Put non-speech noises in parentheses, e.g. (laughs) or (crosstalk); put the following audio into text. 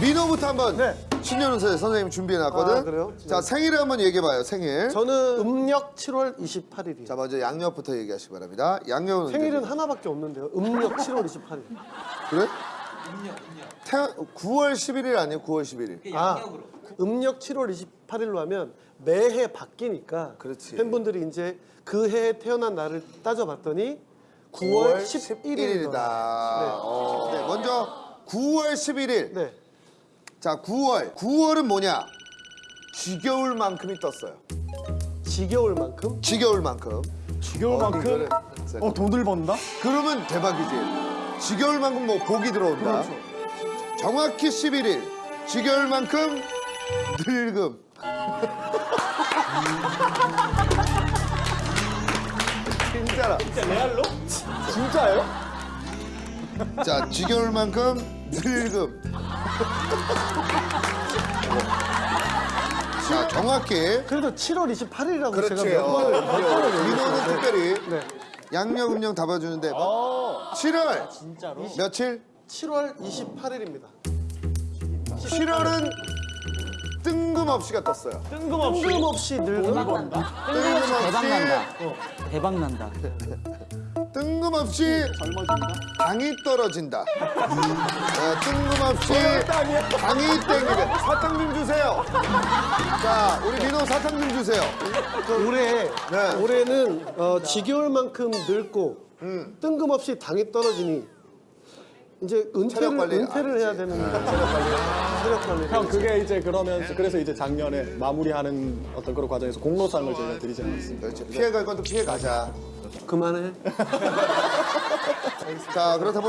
민호부터 한번 네. 신년 운세 선생님 준비해놨거든. 아, 그래요? 자 생일을 한번 얘기해봐요. 생일. 저는 음력 7월 28일이에요. 자 먼저 양력부터 얘기하시기 바랍니다. 양력은 생일은 언제? 하나밖에 없는데요. 음력 7월 28일. 그래? 태어 9월 11일 아니에요? 9월 11일. 아, 음력 7월 28일로 하면 매해 바뀌니까 그렇지. 팬분들이 이제 그 해에 태어난 날을 따져봤더니 9월 11일이다. 어. 네, 먼저 9월 11일. 네. 자 9월. 9월은 뭐냐? 지겨울 만큼이 떴어요. 지겨울 만큼 지겨울 만큼. 지겨울 만큼 어 돈을 번다? 그러면 대박이지. 지겨울 만큼 뭐 복이 들어온다. 정확히 11일. 지겨울 만큼 늙음. (laughs) 진짜라. 진짜 레알로? 진짜예요? 자, 지겨울 만큼 늙음. 자, 정확히. 그래도 7월 28일이라고 제가 그렇지. 몇 번을 몇 번을 민호는. 특별히 네. 양력, 음력 다 봐주는데 7월 진짜로? 며칠? 7월 28일입니다. 7월은 뜬금없이가 떴어요. 뜬금없이 뜬금없이 늙음. 뜬금없이 대박 난다. 대박 난다. 뜬금없이 당이 떨어진다. 네, 뜬금없이 당이 땡기게. 사탕 좀 주세요. 자, 우리 민호 사탕 좀 주세요. 올해 네. 올해는 어, 지겨울 만큼 늙고 음. 뜬금없이 당이 떨어지니 이제 은퇴를 관리. 은퇴를 아, 해야. 되는 체력 관리 체력 관리 형 그게 이제 그러면 그래서 이제 작년에 마무리하는 어떤 그런 과정에서 공로상을 저희가 드리지 않았습니까? 그렇지. 피해갈 건 또 피해 가자. 그만해. (laughs) 자, 그렇다면